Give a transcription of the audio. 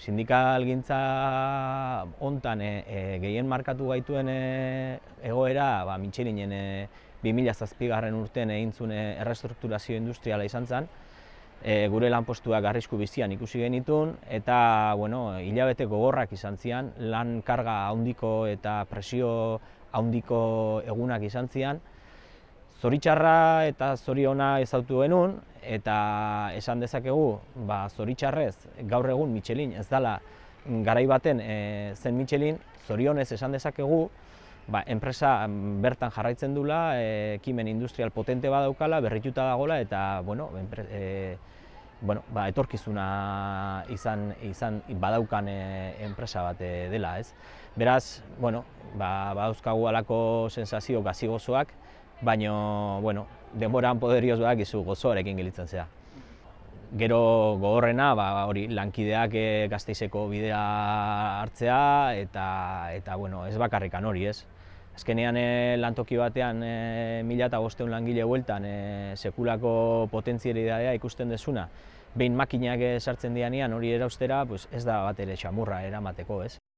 sindikal gintza hontan e, e, gehien markatu gaituen e, egoera, ba, Michelinen e, 2007 urtean egin zuen errestrukturazio industriala izan zen, e, gure lanpostuak arrisku bizian ikusi genitun, eta bueno, hilabete gogorrak izan zian, lan karga handiko eta presio handiko egunak izan zian, Zoritxarra eta zoriona ezautu genuen, eta esan dezakegu, ba, zoritxarrez, gaur egun Michelin ez dela garai baten e, zen Michelin, zorionez esan dezakegu, ba, enpresa bertan jarraitzen dula, e, ekimen industrial potente badaukala, berrituta dagola, eta bueno, enpre, e, bueno, ba, etorkizuna izan, izan badaukan e, enpresa bat dela, ez? Beraz, bueno, ba, badauzkagu alako sensazio gazi gozoak, baina, bueno, denboran poderioz bak izu gozoarekin gelitzen zea. Gero gogorrena, ba, hori, lankideak e, gazteizeko bidea hartzea, eta, eta bueno, ez bakarrikan hori, ez? Azkenean e, lantoki batean e, mila eta bosteun langile bueltan e, sekulako potentzialidadea ikusten desuna, behin makinak sartzen dianean hori eraustera, pues ez da bat ere txamurra eramateko, ez?